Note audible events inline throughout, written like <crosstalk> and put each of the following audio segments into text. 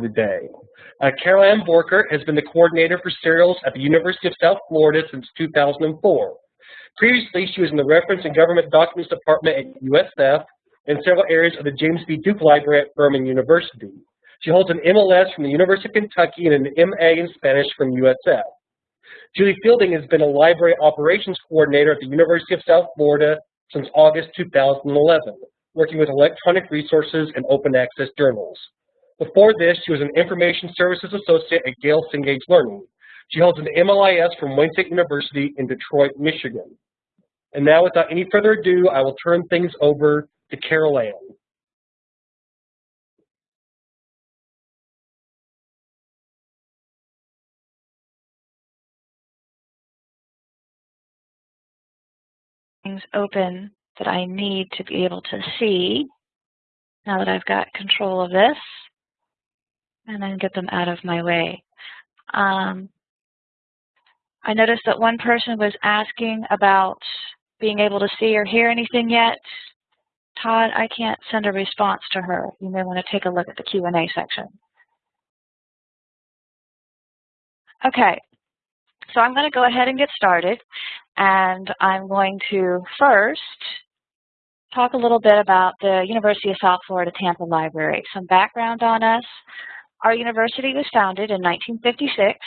for the day. Uh, Carol Ann Borchert has been the coordinator for serials at the University of South Florida since 2004. Previously, she was in the Reference and Government Documents Department at USF and several areas of the James B. Duke Library at Furman University. She holds an MLS from the University of Kentucky and an MA in Spanish from USF. Julie Fielding has been a library operations coordinator at the University of South Florida since August 2011, working with electronic resources and open access journals. Before this, she was an information services associate at Gale Cengage Learning. She holds an MLIS from Wayne State University in Detroit, Michigan. And now, without any further ado, I will turn things over to Carol Ann. things open that I need to be able to see now that I've got control of this and then get them out of my way. Um, I noticed that one person was asking about being able to see or hear anything yet. Todd, I can't send a response to her. You may want to take a look at the Q&A section. Okay, so I'm going to go ahead and get started. And I'm going to first talk a little bit about the University of South Florida Tampa Library. Some background on us. Our university was founded in 1956,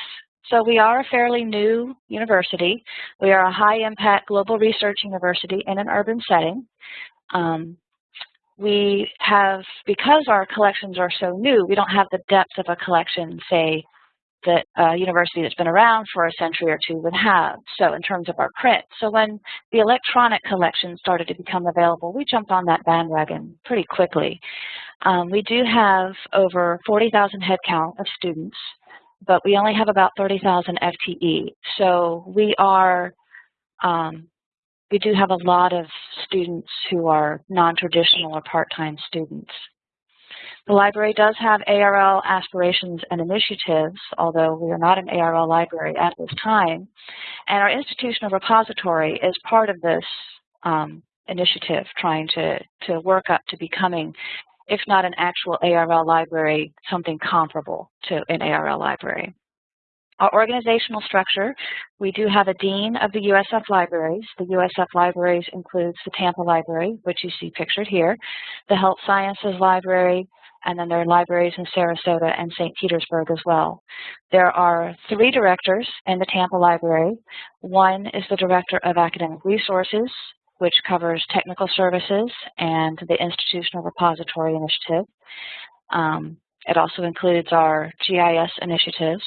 so we are a fairly new university. We are a high-impact global research university in an urban setting. Um, we have, because our collections are so new, we don't have the depth of a collection, say, that a university that's been around for a century or two would have, so in terms of our print. So when the electronic collection started to become available, we jumped on that bandwagon pretty quickly. Um, we do have over 40,000 headcount of students, but we only have about 30,000 FTE. So we are, um, we do have a lot of students who are non-traditional or part-time students. The library does have ARL aspirations and initiatives, although we are not an ARL library at this time. And our institutional repository is part of this um, initiative, trying to, to work up to becoming, if not an actual ARL library, something comparable to an ARL library. Our organizational structure, we do have a dean of the USF libraries. The USF libraries includes the Tampa Library, which you see pictured here, the Health Sciences Library, and then there are libraries in Sarasota and St. Petersburg as well. There are three directors in the Tampa Library. One is the Director of Academic Resources, which covers technical services and the Institutional Repository Initiative. Um, it also includes our GIS initiatives.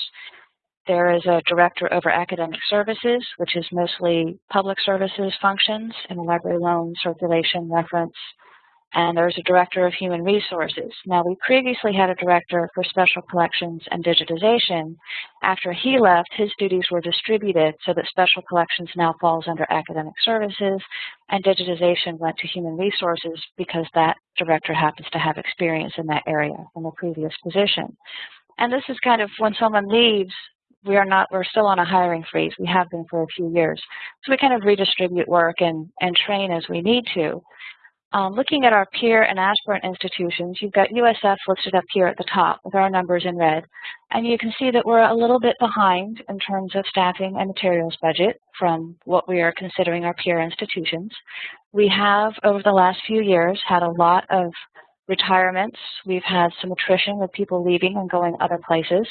There is a director over academic services, which is mostly public services functions in library loan, circulation, reference, and there's a director of human resources. Now, we previously had a director for special collections and digitization. After he left, his duties were distributed so that special collections now falls under academic services, and digitization went to human resources because that director happens to have experience in that area from a previous position. And this is kind of when someone leaves, we are not, we're still on a hiring freeze. We have been for a few years. So we kind of redistribute work and, and train as we need to. Um, looking at our peer and aspirant institutions, you've got USF listed up here at the top with our numbers in red. And you can see that we're a little bit behind in terms of staffing and materials budget from what we are considering our peer institutions. We have, over the last few years, had a lot of retirements. We've had some attrition with people leaving and going other places.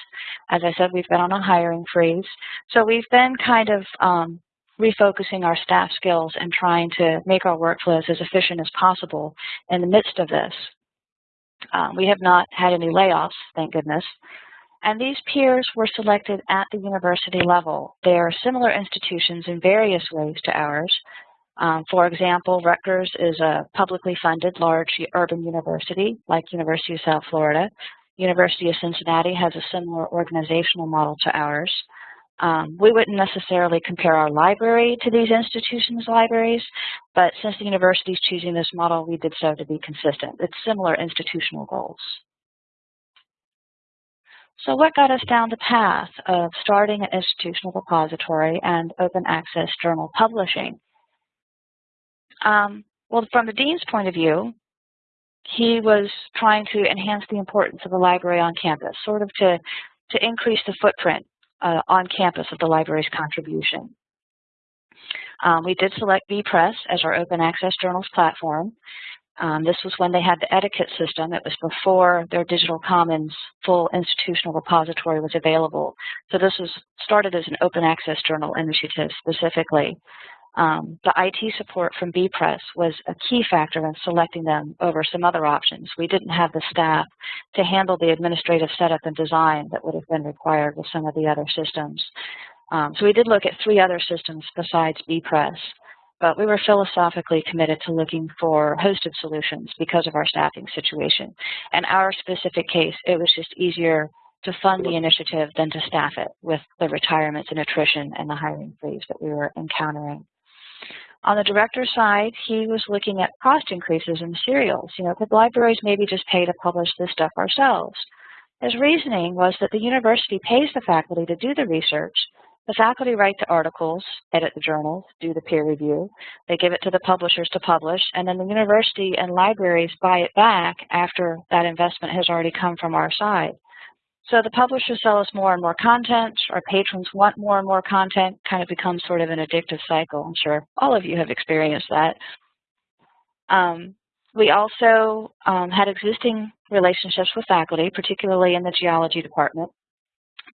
As I said, we've been on a hiring freeze. So we've been kind of um, refocusing our staff skills and trying to make our workflows as efficient as possible in the midst of this. Um, we have not had any layoffs, thank goodness. And these peers were selected at the university level. They are similar institutions in various ways to ours. Um, for example, Rutgers is a publicly funded large urban university like University of South Florida. University of Cincinnati has a similar organizational model to ours. Um, we wouldn't necessarily compare our library to these institutions' libraries, but since the university is choosing this model, we did so to be consistent. It's similar institutional goals. So what got us down the path of starting an institutional repository and open access journal publishing? Um, well, from the dean's point of view, he was trying to enhance the importance of the library on campus, sort of to, to increase the footprint uh, on campus of the library's contribution. Um, we did select bepress as our open access journals platform. Um, this was when they had the EdiKit system. It was before their Digital Commons full institutional repository was available. So this was started as an open access journal initiative specifically. Um, the IT support from bepress was a key factor in selecting them over some other options. We didn't have the staff to handle the administrative setup and design that would have been required with some of the other systems. Um, so we did look at three other systems besides bepress but we were philosophically committed to looking for hosted solutions because of our staffing situation. In our specific case, it was just easier to fund the initiative than to staff it with the retirements and attrition and the hiring freeze that we were encountering. On the director's side, he was looking at cost increases in serials. You know, could libraries maybe just pay to publish this stuff ourselves? His reasoning was that the university pays the faculty to do the research, the faculty write the articles, edit the journals, do the peer review. They give it to the publishers to publish, and then the university and libraries buy it back after that investment has already come from our side. So the publishers sell us more and more content, our patrons want more and more content, kind of becomes sort of an addictive cycle. I'm sure all of you have experienced that. Um, we also um, had existing relationships with faculty, particularly in the geology department.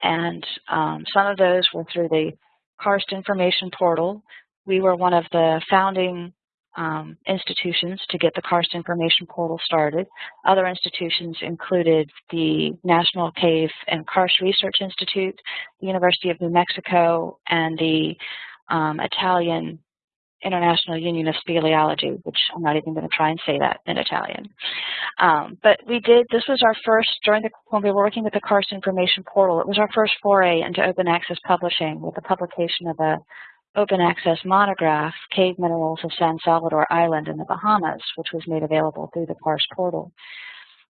And um, some of those were through the Karst Information Portal. We were one of the founding um, institutions to get the Karst Information Portal started. Other institutions included the National Cave and Karst Research Institute, the University of New Mexico, and the um, Italian International Union of Speleology, which I'm not even going to try and say that in Italian. Um, but we did, this was our first, during the, when we were working with the Karst Information Portal, it was our first foray into open access publishing with the publication of a open access monograph, Cave Minerals of San Salvador Island in the Bahamas, which was made available through the PARS portal.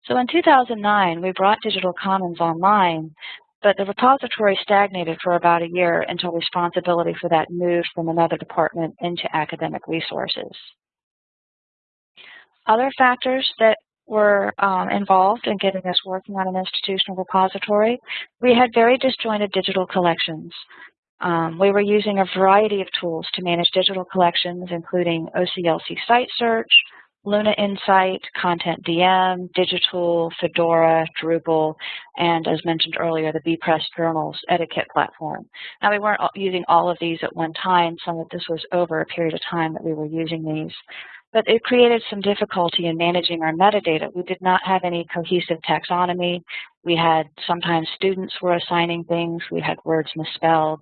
So in 2009, we brought Digital Commons online but the repository stagnated for about a year until responsibility for that moved from another department into academic resources. Other factors that were um, involved in getting us working on an institutional repository, we had very disjointed digital collections. Um, we were using a variety of tools to manage digital collections, including OCLC site search, Luna Insight, Content DM, Digitool, Fedora, Drupal, and as mentioned earlier, the bepress Journals EdiKit platform. Now we weren't using all of these at one time. Some of this was over a period of time that we were using these. But it created some difficulty in managing our metadata. We did not have any cohesive taxonomy. We had sometimes students were assigning things. We had words misspelled.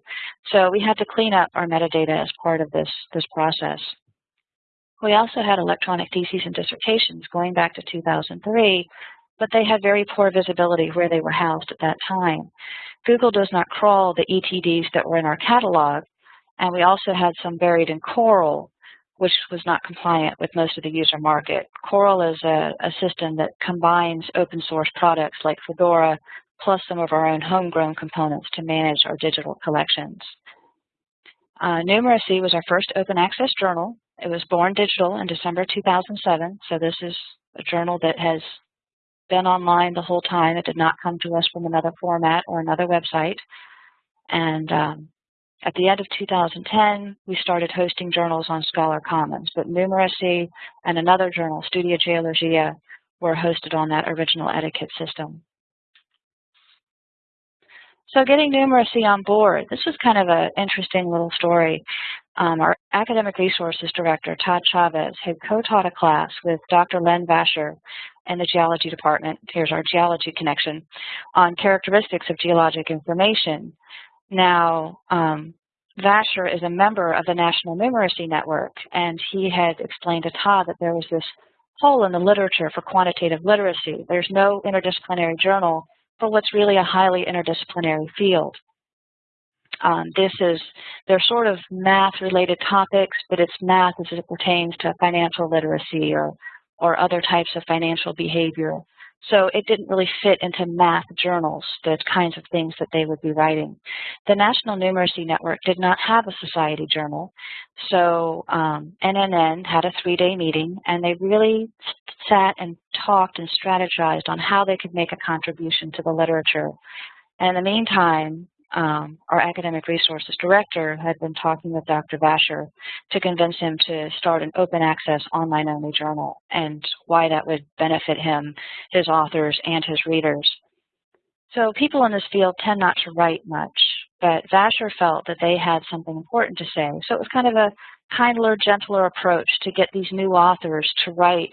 So we had to clean up our metadata as part of this, this process. We also had electronic theses and dissertations going back to 2003, but they had very poor visibility where they were housed at that time. Google does not crawl the ETDs that were in our catalog, and we also had some buried in Coral, which was not compliant with most of the user market. Coral is a, a system that combines open source products like Fedora plus some of our own homegrown components to manage our digital collections. Uh, Numeracy was our first open access journal it was born digital in December 2007, so this is a journal that has been online the whole time. It did not come to us from another format or another website. And um, at the end of 2010, we started hosting journals on Scholar Commons, but Numeracy and another journal, Studia Geologia, were hosted on that original EdiKit system. So getting numeracy on board, this was kind of an interesting little story. Um, our academic resources director, Todd Chavez, had co-taught a class with Dr. Len Vacher in the geology department, here's our geology connection, on characteristics of geologic information. Now, um, Vacher is a member of the National Numeracy Network, and he had explained to Todd that there was this hole in the literature for quantitative literacy. There's no interdisciplinary journal for what's really a highly interdisciplinary field. Um, this is, they're sort of math-related topics, but it's math as it pertains to financial literacy or, or other types of financial behavior. So it didn't really fit into math journals, the kinds of things that they would be writing. The National Numeracy Network did not have a society journal. So um, NNN had a three-day meeting, and they really sat and talked and strategized on how they could make a contribution to the literature. And in the meantime, um, our academic resources director had been talking with Dr. Vacher to convince him to start an open access online only journal and why that would benefit him, his authors, and his readers. So people in this field tend not to write much, but Vacher felt that they had something important to say. So it was kind of a kinder, gentler approach to get these new authors to write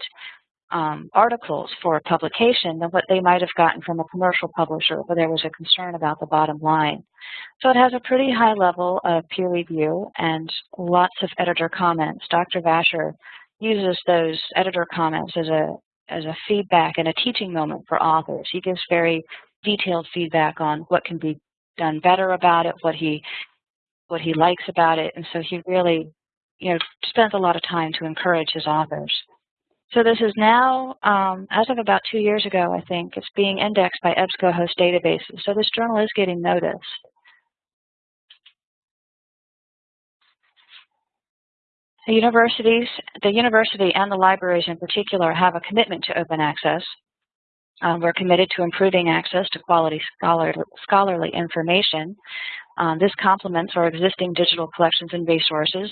um, articles for publication than what they might have gotten from a commercial publisher where there was a concern about the bottom line. So it has a pretty high level of peer review and lots of editor comments. Dr. Vacher uses those editor comments as a as a feedback and a teaching moment for authors. He gives very detailed feedback on what can be done better about it, what he what he likes about it, and so he really, you know, spends a lot of time to encourage his authors. So this is now, um, as of about two years ago, I think, it's being indexed by EBSCOhost databases. So this journal is getting noticed. The universities, the university and the libraries in particular have a commitment to open access. Um, we're committed to improving access to quality scholar, scholarly information. Um, this complements our existing digital collections and resources.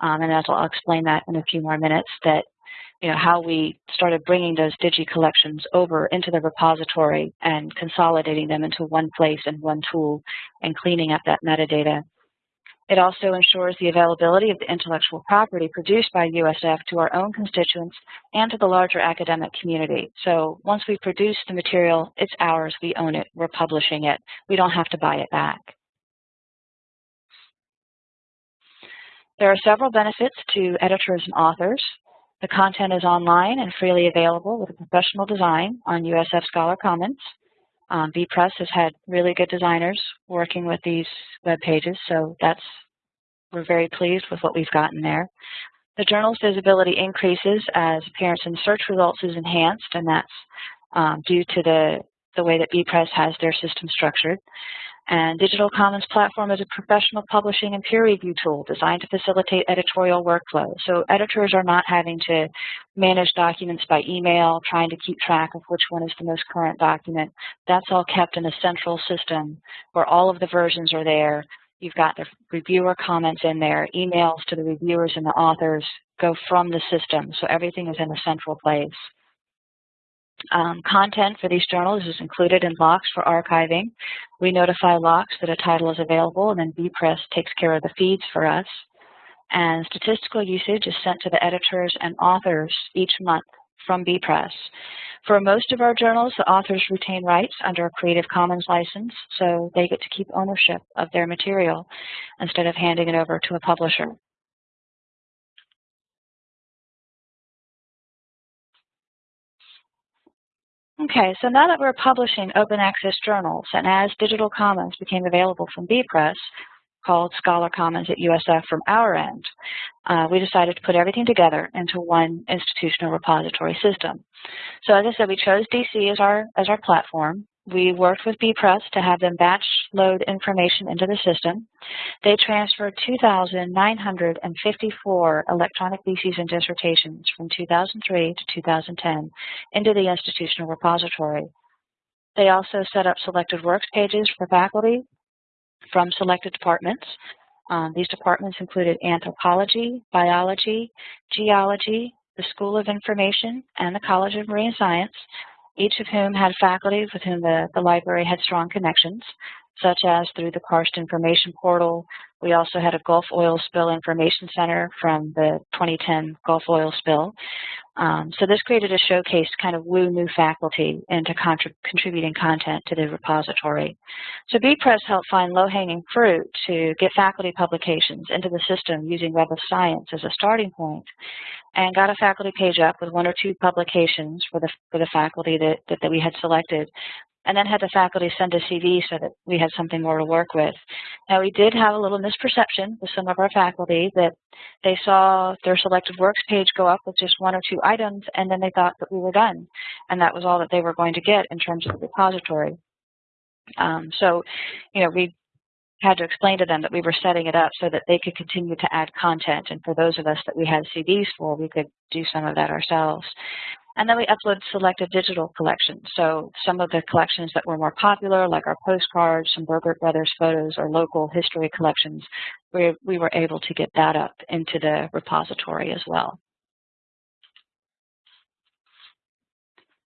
Um, and as I'll explain that in a few more minutes, that you know, how we started bringing those digi collections over into the repository and consolidating them into one place and one tool and cleaning up that metadata. It also ensures the availability of the intellectual property produced by USF to our own constituents and to the larger academic community. So once we produce the material, it's ours, we own it, we're publishing it. We don't have to buy it back. There are several benefits to editors and authors. The content is online and freely available with a professional design on USF Scholar Commons. Um, bepress has had really good designers working with these web pages, so that's we're very pleased with what we've gotten there. The journal's visibility increases as appearance in search results is enhanced, and that's um, due to the, the way that bepress has their system structured. And Digital Commons Platform is a professional publishing and peer review tool designed to facilitate editorial workflow. So editors are not having to manage documents by email, trying to keep track of which one is the most current document. That's all kept in a central system where all of the versions are there. You've got the reviewer comments in there, emails to the reviewers and the authors go from the system. So everything is in a central place. Um, content for these journals is included in LOCKSS for archiving. We notify LOCKSS that a title is available, and then bepress takes care of the feeds for us. And statistical usage is sent to the editors and authors each month from bepress. For most of our journals, the authors retain rights under a Creative Commons license, so they get to keep ownership of their material instead of handing it over to a publisher. Okay, so now that we're publishing open access journals, and as Digital Commons became available from bepress, called Scholar Commons at USF from our end, uh, we decided to put everything together into one institutional repository system. So as I said, we chose DC as our, as our platform. We worked with bepress to have them batch load information into the system. They transferred 2,954 electronic theses and dissertations from 2003 to 2010 into the institutional repository. They also set up selected works pages for faculty from selected departments. Um, these departments included anthropology, biology, geology, the School of Information, and the College of Marine Science each of whom had faculty with whom the, the library had strong connections, such as through the Karst Information Portal. We also had a Gulf Oil Spill Information Center from the 2010 Gulf Oil spill. Um, so this created a showcase to kind of woo new faculty into contributing content to the repository. So bepress helped find low-hanging fruit to get faculty publications into the system using Web of Science as a starting point and got a faculty page up with one or two publications for the, for the faculty that, that, that we had selected and then had the faculty send a CV so that we had something more to work with. Now, we did have a little misperception with some of our faculty that they saw their selected works page go up with just one or two items, and then they thought that we were done, and that was all that they were going to get in terms of the repository. Um, so, you know, we had to explain to them that we were setting it up so that they could continue to add content. And for those of us that we had CDs for, we could do some of that ourselves. And then we upload selected digital collections. So some of the collections that were more popular, like our postcards, some Burgert Brothers photos, or local history collections, we, we were able to get that up into the repository as well.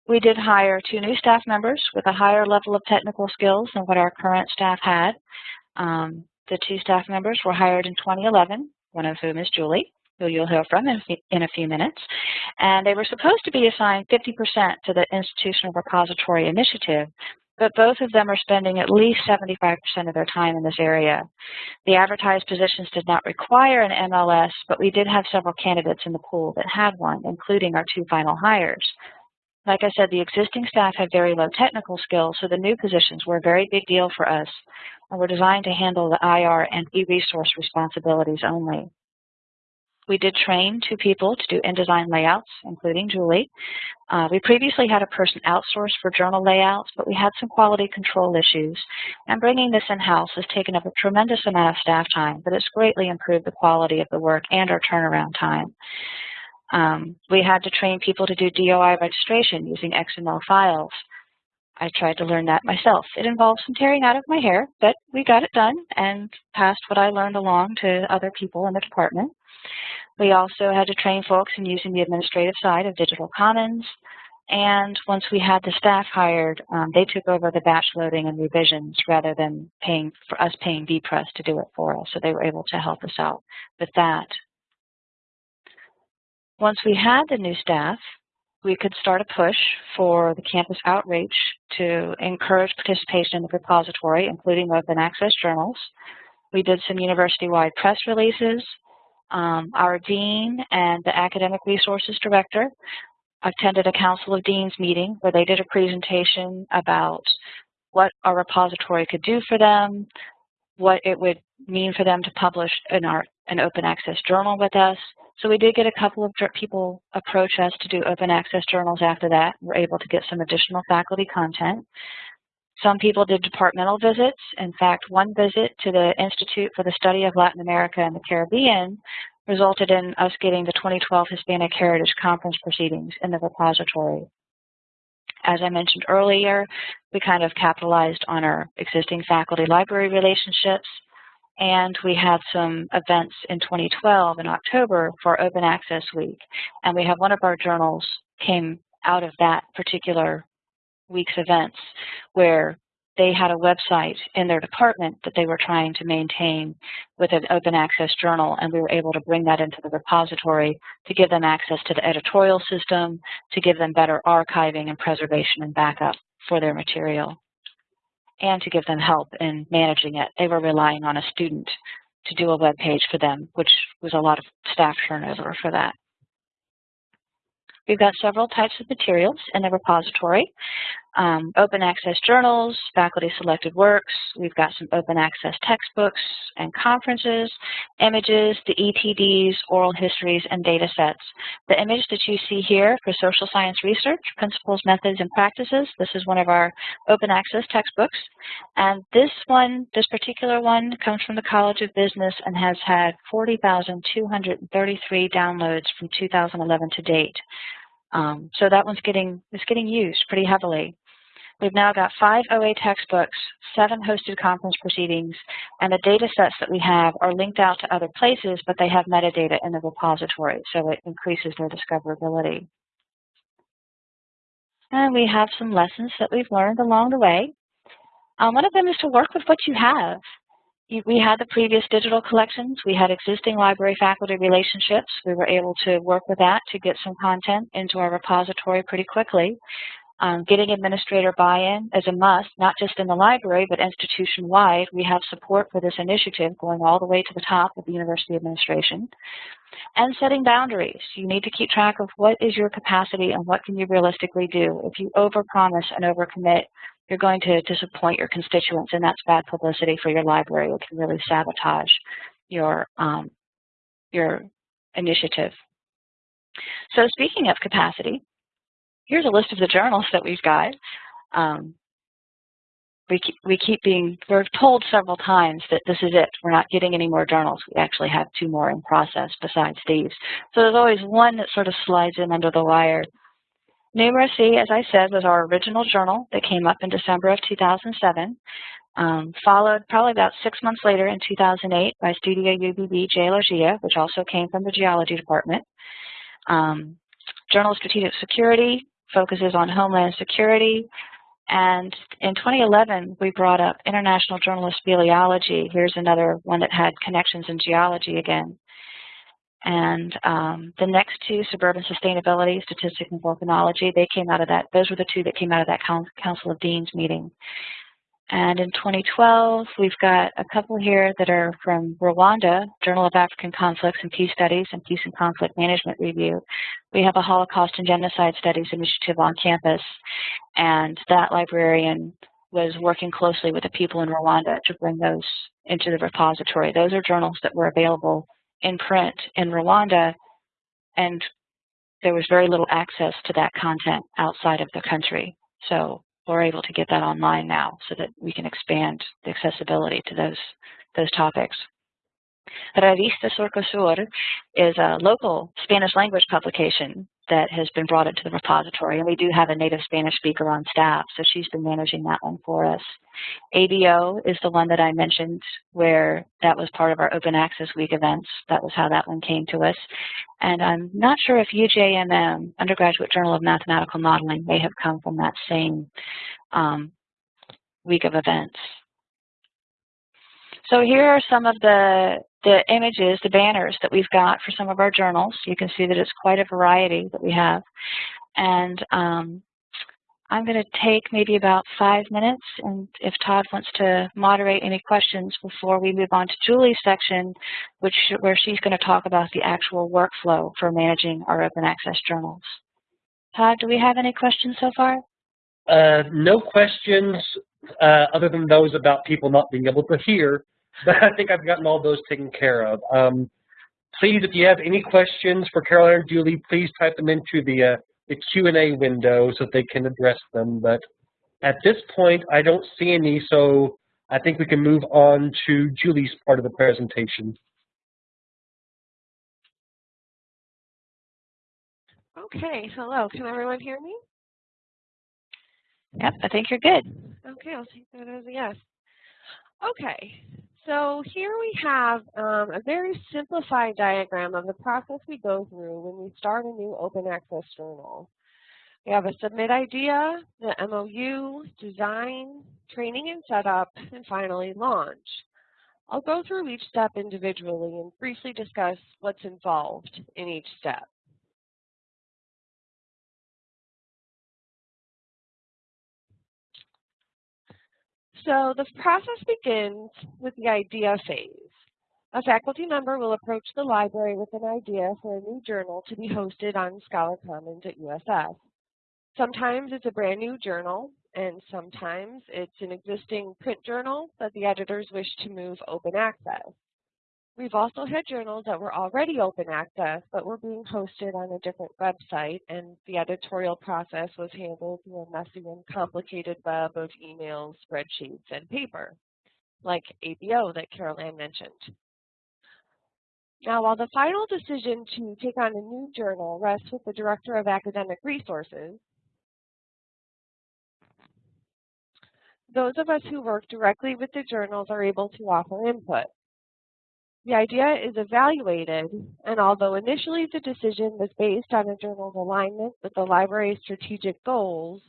We did hire two new staff members with a higher level of technical skills than what our current staff had. Um, the two staff members were hired in 2011, one of whom is Julie, who you'll hear from in, in a few minutes. And they were supposed to be assigned 50% to the Institutional Repository Initiative, but both of them are spending at least 75% of their time in this area. The advertised positions did not require an MLS, but we did have several candidates in the pool that had one, including our two final hires. Like I said, the existing staff had very low technical skills, so the new positions were a very big deal for us and were designed to handle the IR and e-resource responsibilities only. We did train two people to do InDesign layouts, including Julie. Uh, we previously had a person outsourced for journal layouts, but we had some quality control issues. And bringing this in-house has taken up a tremendous amount of staff time, but it's greatly improved the quality of the work and our turnaround time. Um, we had to train people to do DOI registration using XML files. I tried to learn that myself. It involved some tearing out of my hair, but we got it done and passed what I learned along to other people in the department. We also had to train folks in using the administrative side of Digital Commons. And once we had the staff hired, um, they took over the batch loading and revisions rather than paying for us paying bepress to do it for us. So they were able to help us out with that. Once we had the new staff, we could start a push for the campus outreach to encourage participation in the repository, including open access journals. We did some university-wide press releases. Um, our dean and the academic resources director attended a Council of Deans meeting where they did a presentation about what our repository could do for them, what it would mean for them to publish in our an open access journal with us, so we did get a couple of people approach us to do open access journals after that. We're able to get some additional faculty content. Some people did departmental visits. In fact, one visit to the Institute for the Study of Latin America and the Caribbean resulted in us getting the 2012 Hispanic Heritage Conference proceedings in the repository. As I mentioned earlier, we kind of capitalized on our existing faculty library relationships and we had some events in 2012 in October for Open Access Week. And we have one of our journals came out of that particular week's events where they had a website in their department that they were trying to maintain with an open access journal, and we were able to bring that into the repository to give them access to the editorial system, to give them better archiving and preservation and backup for their material and to give them help in managing it. They were relying on a student to do a web page for them, which was a lot of staff turnover for that. We've got several types of materials in the repository. Um, open access journals, faculty selected works. We've got some open access textbooks and conferences, images, the ETDs, oral histories, and data sets. The image that you see here for social science research, principles, methods, and practices, this is one of our open access textbooks. And this one, this particular one, comes from the College of Business and has had 40,233 downloads from 2011 to date. Um, so that one's getting, is getting used pretty heavily. We've now got five OA textbooks, seven hosted conference proceedings, and the data sets that we have are linked out to other places, but they have metadata in the repository, so it increases their discoverability. And we have some lessons that we've learned along the way. Um, one of them is to work with what you have. we had the previous digital collections. We had existing library faculty relationships. We were able to work with that to get some content into our repository pretty quickly. Um, getting administrator buy-in is a must, not just in the library, but institution-wide. We have support for this initiative going all the way to the top of the university administration. And setting boundaries. You need to keep track of what is your capacity and what can you realistically do. If you overpromise and overcommit, you're going to disappoint your constituents, and that's bad publicity for your library. It can really sabotage your um, your initiative. So speaking of capacity, here's a list of the journals that we've got. Um, we keep, we keep being, we're told several times that this is it. We're not getting any more journals. We actually have two more in process besides these. So there's always one that sort of slides in under the wire. Numeracy, as I said, was our original journal that came up in December of 2007. Um, followed probably about six months later in 2008 by Studia UBB Geologia, which also came from the geology department. Um, Journal of Strategic Security focuses on homeland security. And in 2011, we brought up International Journal of Speleology. Here's another one that had connections in geology again. And um, the next two, Suburban Sustainability, Statistics and Volcanology, they came out of that, those were the two that came out of that Council of Deans meeting. And in 2012, we've got a couple here that are from Rwanda, Journal of African Conflicts and Peace Studies and Peace and Conflict Management Review. We have a Holocaust and Genocide Studies initiative on campus, and that librarian was working closely with the people in Rwanda to bring those into the repository. Those are journals that were available in print in Rwanda, and there was very little access to that content outside of the country. So we're able to get that online now so that we can expand the accessibility to those, those topics. Revista Surcosur is a local Spanish language publication that has been brought into the repository, and we do have a native Spanish speaker on staff, so she's been managing that one for us. ABO is the one that I mentioned where that was part of our Open Access Week events. That was how that one came to us. And I'm not sure if UJMM, Undergraduate Journal of Mathematical Modeling, may have come from that same um, week of events. So here are some of the, the images, the banners that we've got for some of our journals. You can see that it's quite a variety that we have. And um, I'm going to take maybe about five minutes, and if Todd wants to moderate any questions before we move on to Julie's section, which where she's going to talk about the actual workflow for managing our open access journals. Todd, do we have any questions so far? Uh, no questions uh, other than those about people not being able to hear but I think I've gotten all those taken care of. Um, please, if you have any questions for Carol Ann or Julie, please type them into the, uh, the Q&A window so they can address them. But at this point, I don't see any, so I think we can move on to Julie's part of the presentation. Okay, hello. Can everyone hear me? Yep, I think you're good. Okay, I'll take that as a yes. Okay, so here we have um, a very simplified diagram of the process we go through when we start a new open access journal. We have a submit idea, the MOU, design, training and setup, and finally launch. I'll go through each step individually and briefly discuss what's involved in each step. So the process begins with the idea phase. A faculty member will approach the library with an idea for a new journal to be hosted on Scholar Commons at USF. Sometimes it's a brand new journal, and sometimes it's an existing print journal that the editors wish to move open access. We've also had journals that were already open access, but were being hosted on a different website, and the editorial process was handled through a messy and complicated web of emails, spreadsheets, and paper, like ABO that Carol Ann mentioned. Now, while the final decision to take on a new journal rests with the Director of Academic Resources, those of us who work directly with the journals are able to offer input. The idea is evaluated, and although initially the decision was based on a journal's alignment with the library's strategic goals,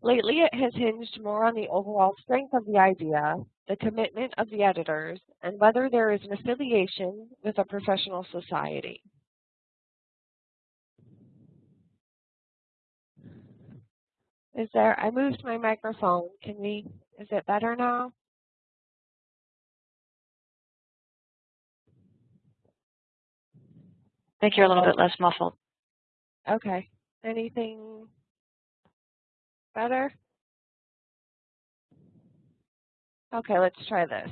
lately it has hinged more on the overall strength of the idea, the commitment of the editors, and whether there is an affiliation with a professional society. Is there, I moved my microphone. Can we, is it better now? Think you're a little bit less muffled. Okay. Anything better? Okay, let's try this.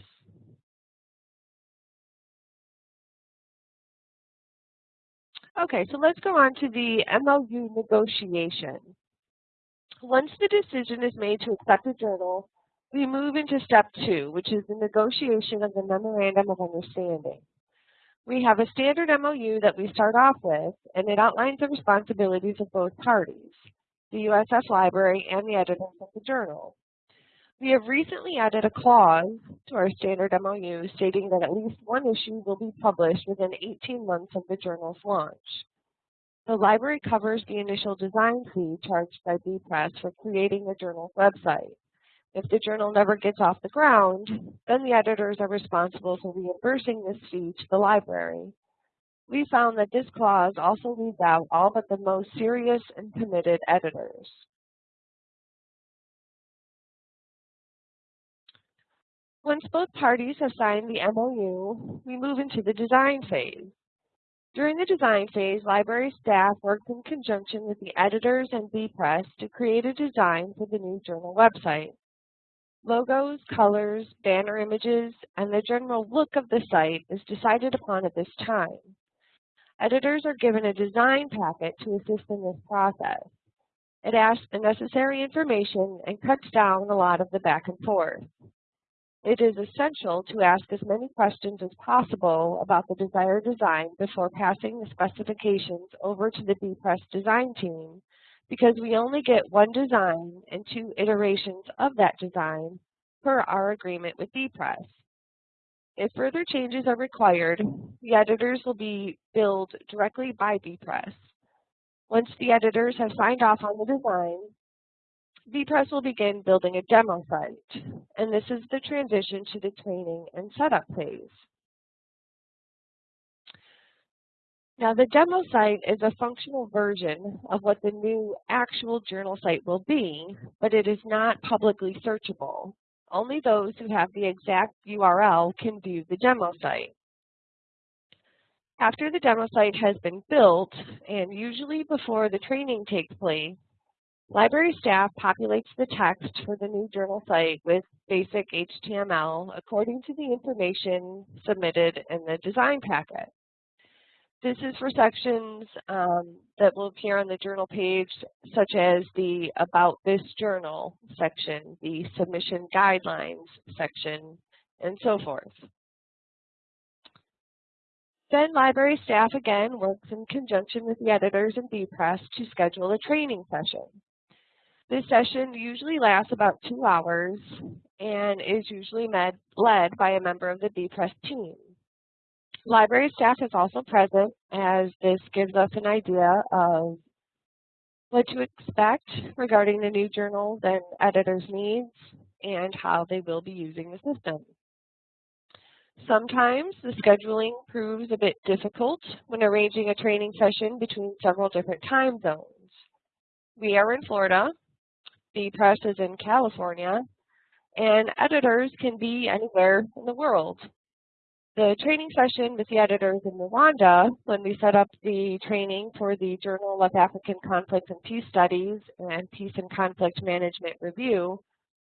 Okay, so let's go on to the MOU negotiation. Once the decision is made to accept a journal, we move into step two, which is the negotiation of the Memorandum of Understanding. We have a standard MOU that we start off with, and it outlines the responsibilities of both parties, the USF Library and the editors of the journal. We have recently added a clause to our standard MOU stating that at least one issue will be published within 18 months of the journal's launch. The library covers the initial design fee charged by bepress for creating the journal's website. If the journal never gets off the ground, mm-hmm. then the editors are responsible for reimbursing this fee to the library. We found that this clause also leaves out all but the most serious and committed editors. Once both parties have signed the MOU, we move into the design phase. During the design phase, library staff worked in conjunction with the editors and bepress to create a design for the new journal website. Logos, colors, banner images, and the general look of the site is decided upon at this time. Editors are given a design packet to assist in this process. It asks the necessary information and cuts down a lot of the back and forth. It is essential to ask as many questions as possible about the desired design before passing the specifications over to the bepress design team because we only get one design and two iterations of that design per our agreement with bepress. If further changes are required, the editors will be billed directly by bepress. Once the editors have signed off on the design, bepress will begin building a demo site, and this is the transition to the training and setup phase. Now the demo site is a functional version of what the new actual journal site will be, but it is not publicly searchable. Only those who have the exact URL can view the demo site. After the demo site has been built, and usually before the training takes place, Library staff populates the text for the new journal site with basic HTML according to the information submitted in the design packet. This is for sections um, that will appear on the journal page, such as the About This Journal section, the Submission Guidelines section, and so forth. Then library staff again works in conjunction with the editors and bepress to schedule a training session. This session usually lasts about two hours and is usually led by a member of the bepress team. Library staff is also present as this gives us an idea of what to expect regarding the new journals and editors' needs and how they will be using the system. Sometimes the scheduling proves a bit difficult when arranging a training session between several different time zones. We are in Florida, the press is in California, and editors can be anywhere in the world. The training session with the editors in Rwanda, when we set up the training for the Journal of African Conflict and Peace Studies and Peace and Conflict Management Review,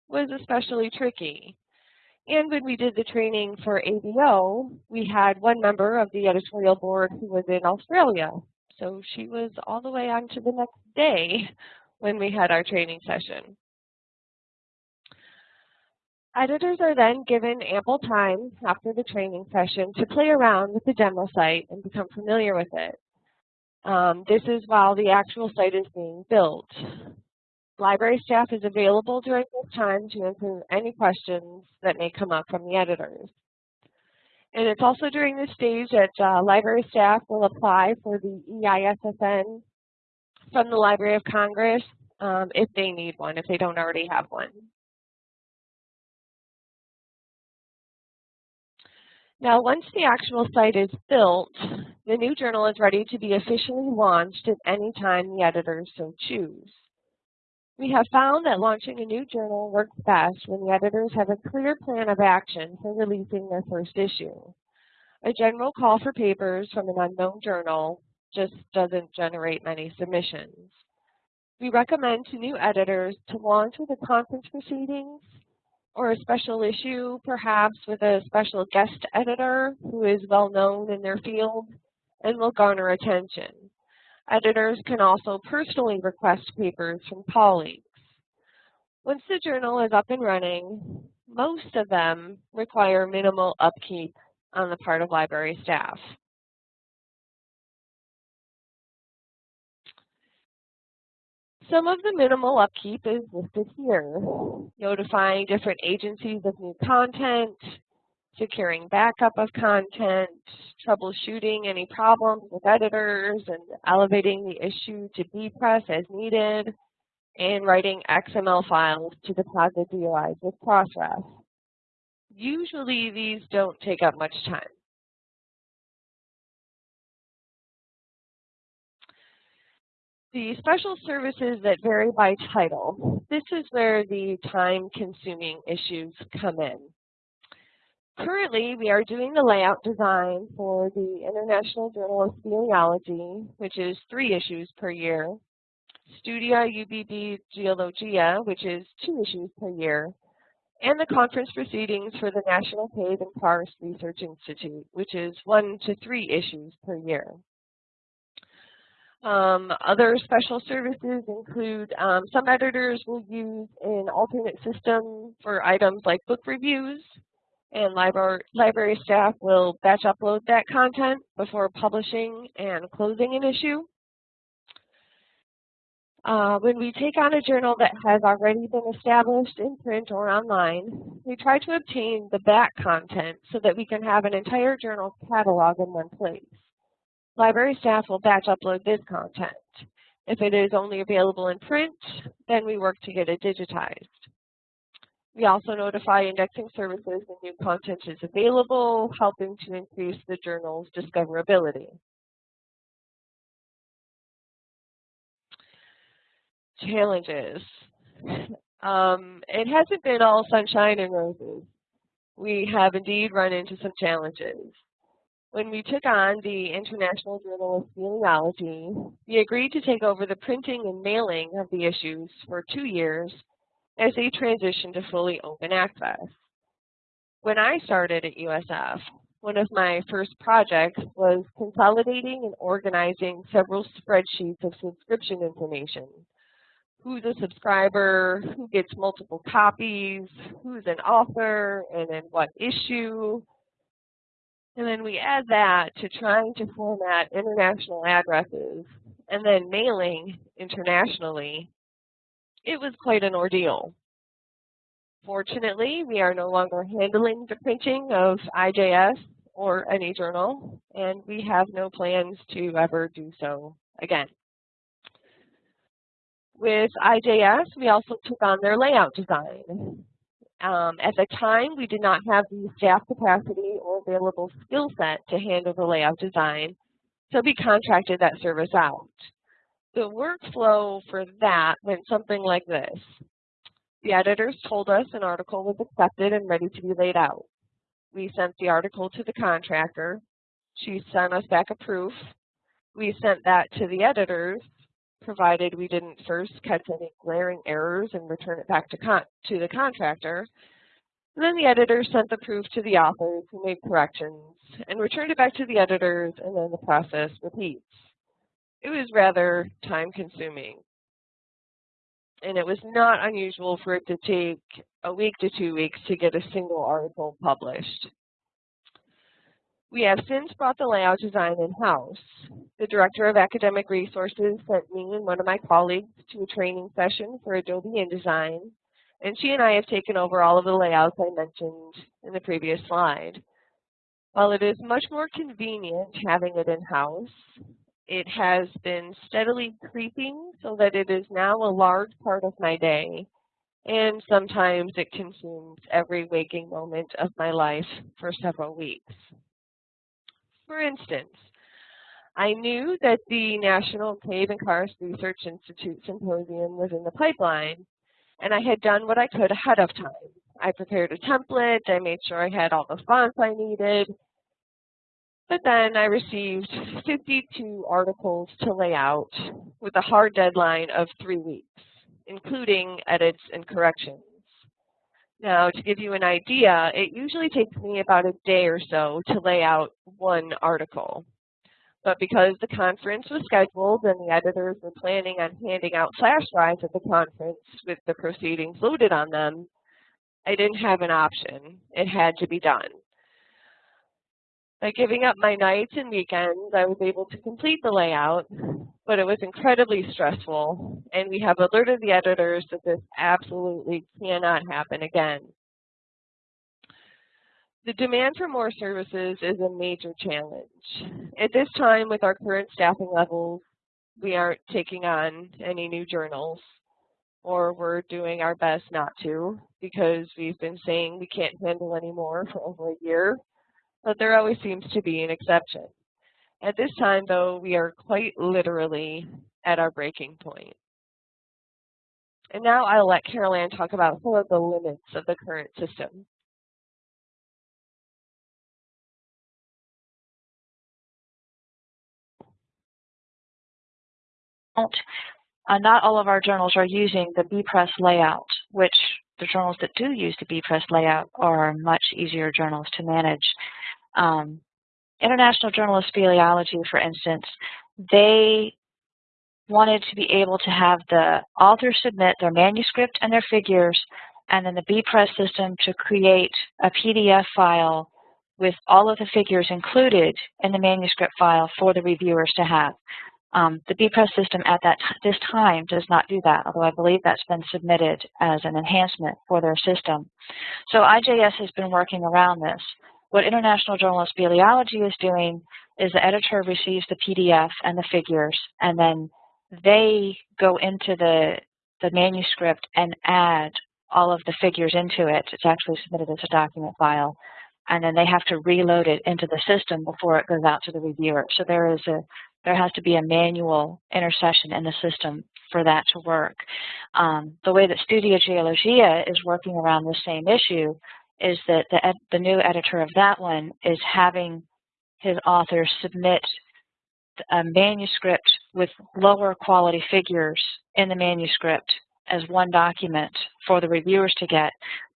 was especially tricky. And when we did the training for ABO, we had one member of the editorial board who was in Australia. So she was all the way on to the next day when we had our training session. Editors are then given ample time after the training session to play around with the demo site and become familiar with it. Um, this is while the actual site is being built. Library staff is available during this time to answer any questions that may come up from the editors. And it's also during this stage that uh, library staff will apply for the EISSN from the Library of Congress um, if they need one, if they don't already have one. Now, once the actual site is built, the new journal is ready to be officially launched at any time the editors so choose. We have found that launching a new journal works best when the editors have a clear plan of action for releasing their first issue. A general call for papers from an unknown journal just doesn't generate many submissions. We recommend to new editors to launch with the conference proceedings or a special issue, perhaps with a special guest editor who is well known in their field and will garner attention. Editors can also personally request papers from colleagues. Once the journal is up and running, most of them require minimal upkeep on the part of library staff. Some of the minimal upkeep is listed here. Notifying different agencies of new content, securing backup of content, troubleshooting any problems with editors, and elevating the issue to bepress as needed, and writing XML files to deposit DOIs with Crossref. Usually these don't take up much time. The special services that vary by title. This is where the time-consuming issues come in. Currently, we are doing the layout design for the International Journal of Speleology, which is three issues per year, Studia UBB Geologia, which is two issues per year, and the conference proceedings for the National Cave and Karst Research Institute, which is one to three issues per year. Um, other special services include um, some editors will use an alternate system for items like book reviews, and library, library staff will batch upload that content before publishing and closing an issue. Uh, when we take on a journal that has already been established in print or online, we try to obtain the back content so that we can have an entire journal catalog in one place. Library staff will batch upload this content. If it is only available in print, then we work to get it digitized. We also notify indexing services when new content is available, helping to increase the journal's discoverability. Challenges. Um, it hasn't been all sunshine and roses. We have indeed run into some challenges. When we took on the International Journal of Speleology, we agreed to take over the printing and mailing of the issues for two years as they transitioned to fully open access. When I started at USF, one of my first projects was consolidating and organizing several spreadsheets of subscription information. Who's a subscriber, who gets multiple copies, who's an author, and then what issue, and then we add that to trying to format international addresses and then mailing internationally. It was quite an ordeal. Fortunately, we are no longer handling the printing of IJS or any journal, and we have no plans to ever do so again. With IJS, we also took on their layout design. Um, at the time, we did not have the staff capacity or available skill set to handle the layout design, so we contracted that service out. The workflow for that went something like this. The editors told us an article was accepted and ready to be laid out. We sent the article to the contractor. She sent us back a proof. We sent that to the editors provided we didn't first catch any glaring errors and return it back to, to the contractor. And then the editor sent the proof to the authors who made corrections and returned it back to the editors and then the process repeats. It was rather time consuming. And it was not unusual for it to take a week to two weeks to get a single article published. We have since brought the layout design in-house. The Director of Academic Resources sent me and one of my colleagues to a training session for Adobe InDesign, and she and I have taken over all of the layouts I mentioned in the previous slide. While it is much more convenient having it in-house, it has been steadily creeping so that it is now a large part of my day, and sometimes it consumes every waking moment of my life for several weeks. For instance, I knew that the National Cave and Karst Research Institute Symposium was in the pipeline, and I had done what I could ahead of time. I prepared a template, I made sure I had all the fonts I needed, but then I received 52 articles to lay out with a hard deadline of three weeks, including edits and corrections. Now, to give you an idea, it usually takes me about a day or so to lay out one article. But because the conference was scheduled and the editors were planning on handing out flash drives at the conference with the proceedings loaded on them, I didn't have an option. It had to be done. By giving up my nights and weekends, I was able to complete the layout, but it was incredibly stressful, and we have alerted the editors that this absolutely cannot happen again. The demand for more services is a major challenge. At this time, with our current staffing levels, we aren't taking on any new journals, or we're doing our best not to, because we've been saying we can't handle any more for over a year, but there always seems to be an exception. At this time, though, we are quite literally at our breaking point. And now I'll let Carol Ann talk about some of the limits of the current system. Uh, not all of our journals are using the bepress layout, which the journals that do use the bepress layout are much easier journals to manage. Um, International Journal of Speleology, for instance, they wanted to be able to have the authors submit their manuscript and their figures, and then the bepress system to create a PDF file with all of the figures included in the manuscript file for the reviewers to have. Um, the bepress system at that this time does not do that, although I believe that's been submitted as an enhancement for their system. So IJS has been working around this. What International Journal of Speleology is doing is the editor receives the PDF and the figures, and then they go into the, the manuscript and add all of the figures into it. It's actually submitted as a document file. And then they have to reload it into the system before it goes out to the reviewer. So there is a there has to be a manual intercession in the system for that to work. Um, the way that Studia Geologia is working around the same issue is that the, the new editor of that one is having his authors submit a manuscript with lower quality figures in the manuscript as one document for the reviewers to get.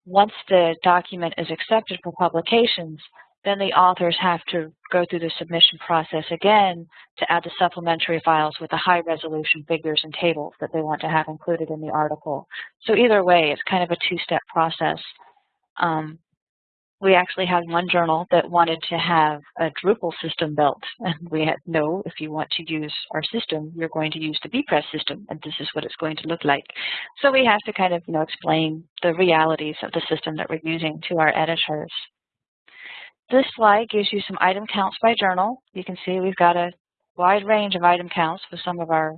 Once the document is accepted for publications, then the authors have to go through the submission process again to add the supplementary files with the high resolution figures and tables that they want to have included in the article. So either way, it's kind of a two-step process. Um, we actually had one journal that wanted to have a Drupal system built. <laughs> And we had, no, if you want to use our system, you're going to use the bepress system, and this is what it's going to look like. So we have to kind of, you know, explain the realities of the system that we're using to our editors. This slide gives you some item counts by journal. You can see we've got a wide range of item counts for some of our,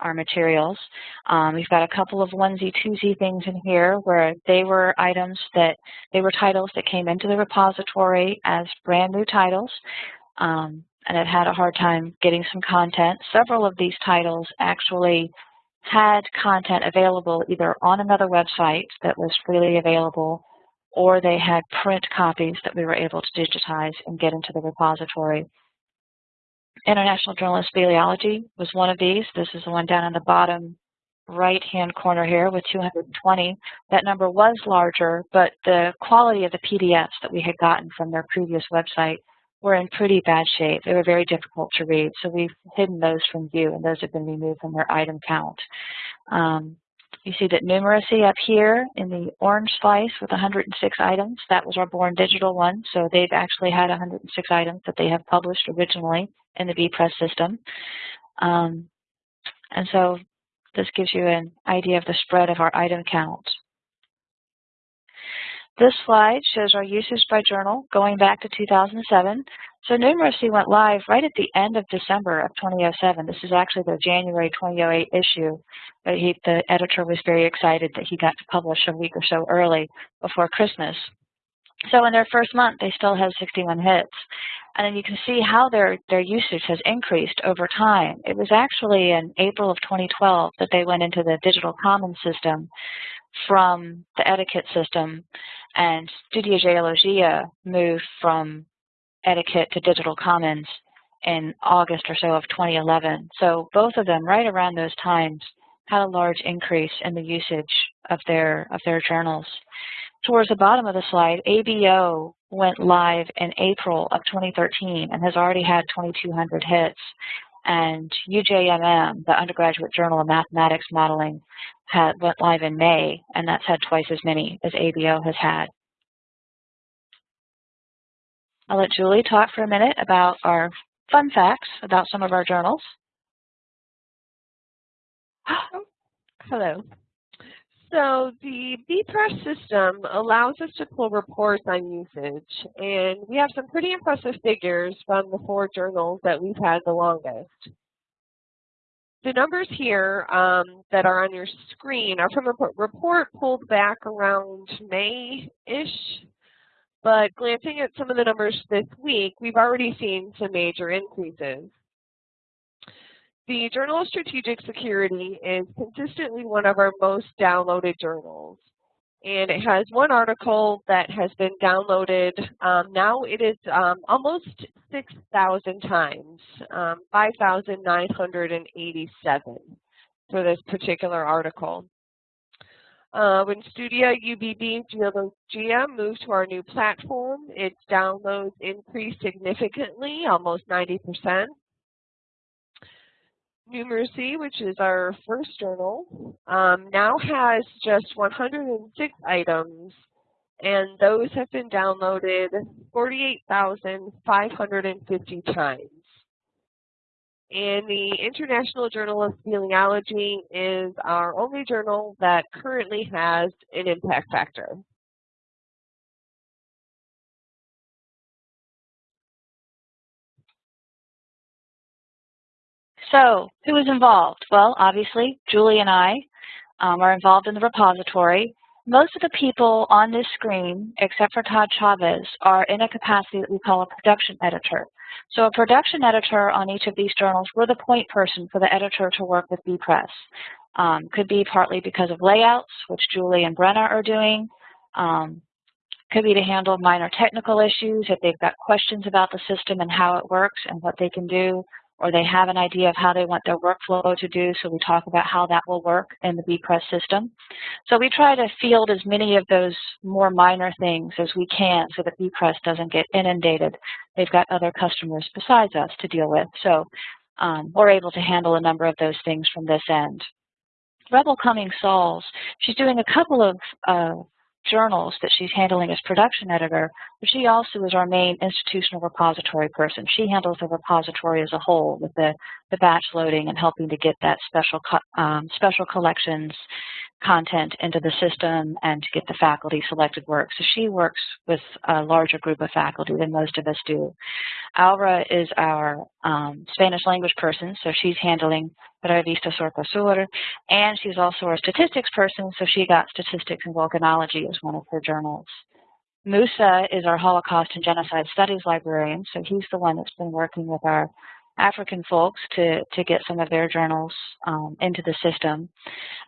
our materials. Um, we've got a couple of onesie, twosie things in here where they were items that, they were titles that came into the repository as brand new titles. Um, and it had a hard time getting some content. Several of these titles actually had content available either on another website that was freely available or they had print copies that we were able to digitize and get into the repository. International Journal of Speleology was one of these. This is the one down in the bottom right-hand corner here with 220. That number was larger, but the quality of the PDFs that we had gotten from their previous website were in pretty bad shape. They were very difficult to read, so we've hidden those from view, and those have been removed from their item count. Um, you see that numeracy up here in the orange slice with 106 items, that was our Born Digital one. So they've actually had 106 items that they have published originally in the bepress system. Um, and so this gives you an idea of the spread of our item count. This slide shows our usage by journal going back to 2007. So numeracy went live right at the end of December of 2007. This is actually the January 2008 issue. But he, the editor was very excited that he got to publish a week or so early before Christmas. So in their first month, they still have 61 hits. And then you can see how their, their usage has increased over time. It was actually in April of 2012 that they went into the digital commons system from the EdiKit system and Studia Geologia moved from EdiKit to digital commons in August or so of 2011. So both of them right around those times had a large increase in the usage of their of their journals. Towards the bottom of the slide, ABO went live in April of 2013 and has already had 2,200 hits. And UJMM, the Undergraduate Journal of Mathematics Modeling, had, went live in May, and that's had twice as many as ABO has had. I'll let Julie talk for a minute about our fun facts about some of our journals. <gasps> Hello. So the bepress system allows us to pull reports on usage, and we have some pretty impressive figures from the four journals that we've had the longest. The numbers here um, that are on your screen are from a report pulled back around May-ish, but glancing at some of the numbers this week, we've already seen some major increases. The Journal of Strategic Security is consistently one of our most downloaded journals. And it has one article that has been downloaded. Um, now it is um, almost 6,000 times, um, 5,987 for this particular article. Uh, when Studia UBB Geologia moved to our new platform, its downloads increased significantly, almost 90 percent. Numeracy, which is our first journal, um, now has just 106 items, and those have been downloaded 48,550 times. And the International Journal of Speleology is our only journal that currently has an impact factor. So who is involved? Well, obviously, Julie and I um, are involved in the repository. Most of the people on this screen, except for Todd Chavez, are in a capacity that we call a production editor. So a production editor on each of these journals, we're the point person for the editor to work with bepress. Um, could be partly because of layouts, which Julie and Brenna are doing. Um, could be to handle minor technical issues if they've got questions about the system and how it works and what they can do or they have an idea of how they want their workflow to do, so we talk about how that will work in the bepress system. So we try to field as many of those more minor things as we can so that bepress doesn't get inundated. They've got other customers besides us to deal with, so um, we're able to handle a number of those things from this end. Rebel Cummings Sauls, she's doing a couple of uh, journals that she's handling as production editor, but she also is our main institutional repository person. She handles the repository as a whole with the, the batch loading and helping to get that special, um, special collections content into the system and to get the faculty selected work. So she works with a larger group of faculty than most of us do. Aura is our um, Spanish language person, so she's handling Revista Sur and she's also our statistics person, so she got statistics and volcanology as one of her journals. Musa is our Holocaust and Genocide Studies librarian, so he's the one that's been working with our African folks to, to get some of their journals um, into the system.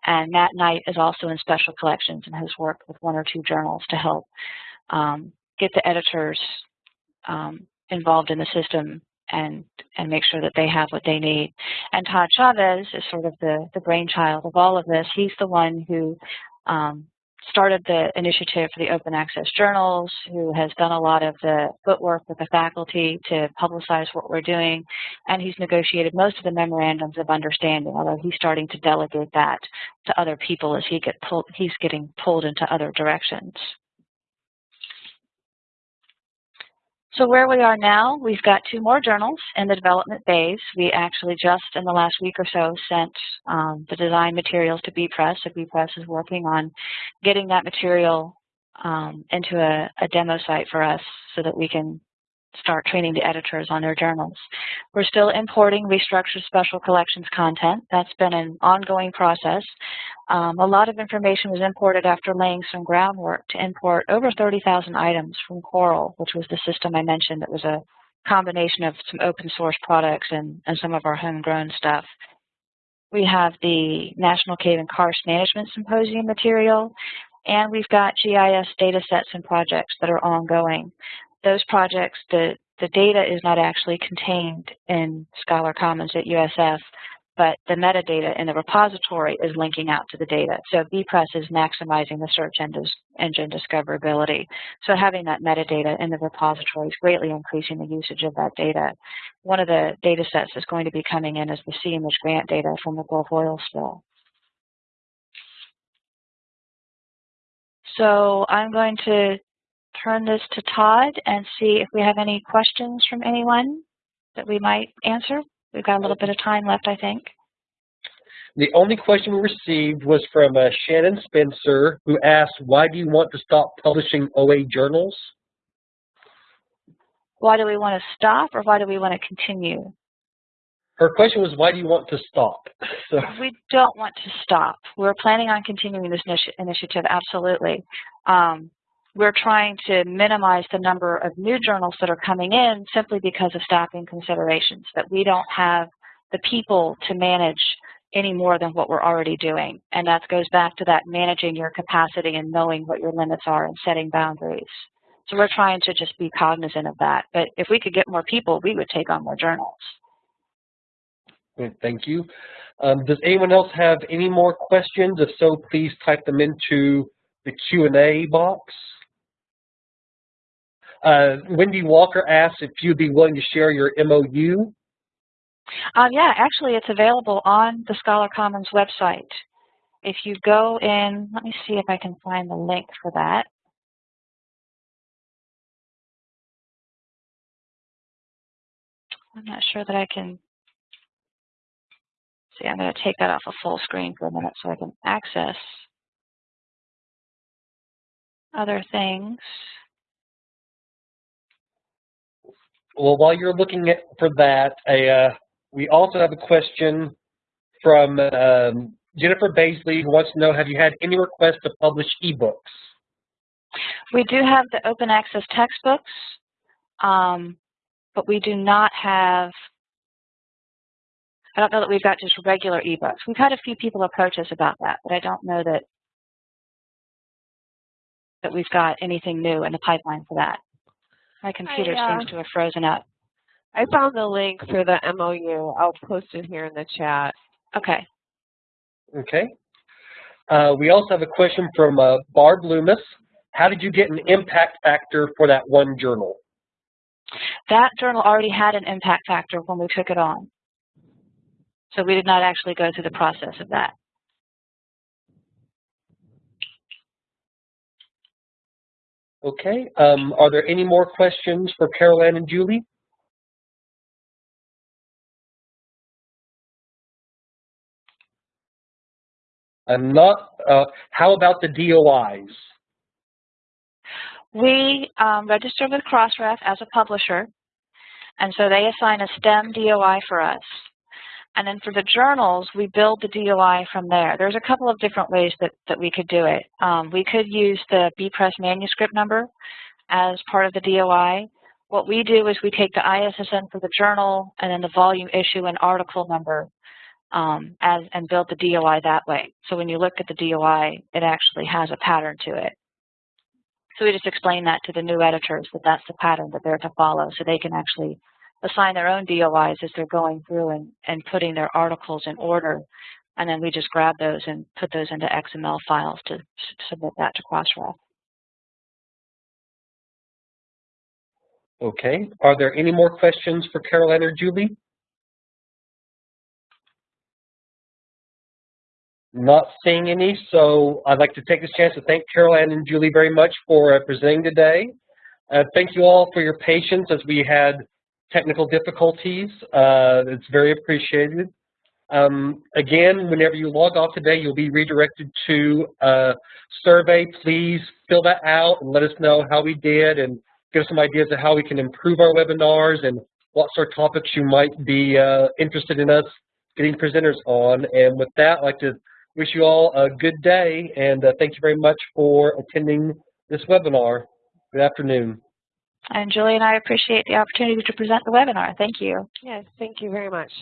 And Matt Knight is also in special collections and has worked with one or two journals to help um, get the editors um, involved in the system and and make sure that they have what they need. And Todd Chavez is sort of the, the brainchild of all of this. He's the one who um, started the initiative for the open access journals, who has done a lot of the footwork with the faculty to publicize what we're doing, and he's negotiated most of the memorandums of understanding, although he's starting to delegate that to other people as he get pulled, he's getting pulled into other directions. So where we are now, we've got two more journals in the development phase. We actually just in the last week or so sent um, the design materials to bepress. So bepress is working on getting that material um, into a, a demo site for us so that we can start training the editors on their journals. We're still importing restructured special collections content. That's been an ongoing process. Um, a lot of information was imported after laying some groundwork to import over 30,000 items from Coral, which was the system I mentioned that was a combination of some open source products and, and some of our homegrown stuff. We have the National Cave and Karst Management Symposium material, and we've got GIS data sets and projects that are ongoing those projects, the, the data is not actually contained in Scholar Commons at USF, but the metadata in the repository is linking out to the data. So bepress is maximizing the search engine discoverability. So having that metadata in the repository is greatly increasing the usage of that data. One of the data sets that's going to be coming in is the CIMAGE grant data from the Gulf oil spill. So I'm going to turn this to Todd and see if we have any questions from anyone that we might answer. We've got a little bit of time left, I think. The only question we received was from uh, Shannon Spencer, who asked, why do you want to stop publishing OA journals? Why do we want to stop or why do we want to continue? Her question was, why do you want to stop? <laughs> So. We don't want to stop. We're planning on continuing this initiative, absolutely. Um, we're trying to minimize the number of new journals that are coming in simply because of staffing considerations, that we don't have the people to manage any more than what we're already doing. And that goes back to that managing your capacity and knowing what your limits are and setting boundaries. So we're trying to just be cognizant of that. But if we could get more people, we would take on more journals. Thank you. Um, does anyone else have any more questions? If so, please type them into the Q&A box. Uh, Wendy Walker asks if you'd be willing to share your MOU. Um, yeah, actually it's available on the Scholar Commons website. If you go in, let me see if I can find the link for that. I'm not sure that I can see. I'm going to take that off a of full screen for a minute so I can access other things. Well, while you're looking at, for that, a, uh, we also have a question from um, Jennifer Baisley who wants to know, have you had any requests to publish ebooks? We do have the open access textbooks, um, but we do not have, I don't know that we've got just regular ebooks. We've had a few people approach us about that, but I don't know that that we've got anything new in the pipeline for that. My computer I, uh, seems to have frozen up. I found the link for the MOU. I'll post it here in the chat. Okay. Okay. Uh, we also have a question from uh, Barb Loomis. How did you get an impact factor for that one journal? That journal already had an impact factor when we took it on. So we did not actually go through the process of that. Okay. Um, are there any more questions for Carol Ann and Julie? I'm not, uh, how about the DOIs? We um, register with Crossref as a publisher, and so they assign a STEM DOI for us. And then for the journals, we build the DOI from there. There's a couple of different ways that, that we could do it. Um, we could use the bepress manuscript number as part of the DOI. What we do is we take the ISSN for the journal and then the volume issue and article number um, as, and build the DOI that way. So when you look at the DOI, it actually has a pattern to it. So we just explain that to the new editors that that's the pattern that they're to follow so they can actually assign their own DOIs as they're going through and, and putting their articles in order. And then we just grab those and put those into XML files to submit that to Crossref. Okay. Are there any more questions for Carol Ann or Julie? Not seeing any, so I'd like to take this chance to thank Carol Ann and Julie very much for uh, presenting today. Uh, thank you all for your patience as we had technical difficulties. Uh, it's very appreciated. Um, again, whenever you log off today, you'll be redirected to a survey. Please fill that out and let us know how we did and give us some ideas of how we can improve our webinars and what sort of topics you might be uh, interested in us getting presenters on. And with that, I'd like to wish you all a good day and uh, thank you very much for attending this webinar. Good afternoon. And Julie and I appreciate the opportunity to present the webinar. Thank you. Yes, thank you very much.